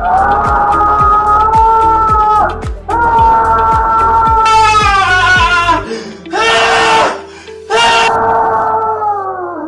Bye.